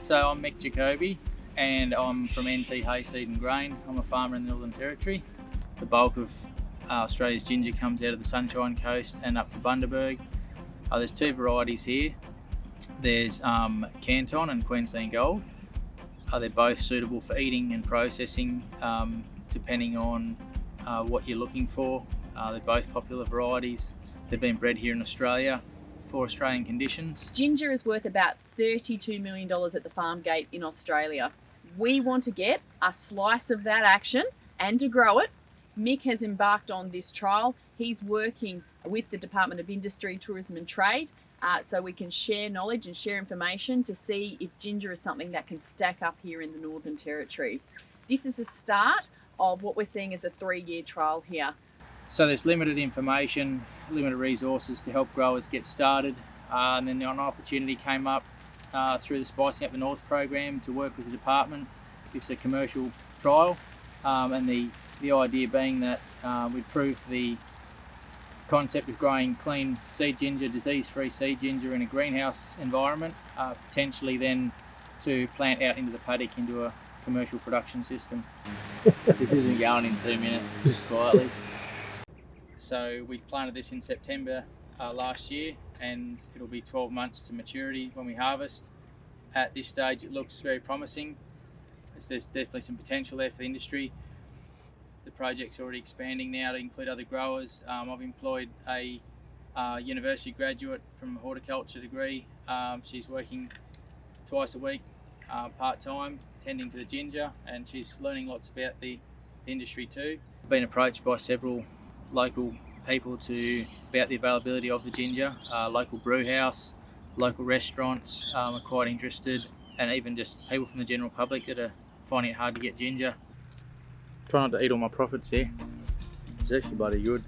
So I'm Mick Jacoby and I'm from NT Hayseed and Grain. I'm a farmer in the Northern Territory. The bulk of uh, Australia's ginger comes out of the Sunshine Coast and up to Bundaberg. Uh, there's two varieties here. There's um, Canton and Queensland Gold. Uh, they're both suitable for eating and processing um, depending on uh, what you're looking for. Uh, they're both popular varieties. They've been bred here in Australia for Australian conditions. Ginger is worth about $32 million at the farm gate in Australia. We want to get a slice of that action and to grow it. Mick has embarked on this trial. He's working with the Department of Industry, Tourism and Trade uh, so we can share knowledge and share information to see if ginger is something that can stack up here in the Northern Territory. This is the start of what we're seeing as a three-year trial here. So there's limited information, limited resources to help growers get started. Uh, and then an opportunity came up uh, through the Spicing Up the North program to work with the department. It's a commercial trial um, and the, the idea being that uh, we'd prove the concept of growing clean seed ginger, disease-free seed ginger in a greenhouse environment, uh, potentially then to plant out into the paddock into a commercial production system. this isn't going in two minutes, quietly. So we planted this in September uh, last year and it'll be 12 months to maturity when we harvest. At this stage it looks very promising. There's definitely some potential there for the industry. The project's already expanding now to include other growers. Um, I've employed a uh, university graduate from a horticulture degree. Um, she's working twice a week uh, part-time tending to the ginger and she's learning lots about the industry too. Been approached by several local people to about the availability of the ginger. Uh, local brew house, local restaurants um, are quite interested and even just people from the general public that are finding it hard to get ginger. Try not to eat all my profits here. It's actually bloody good.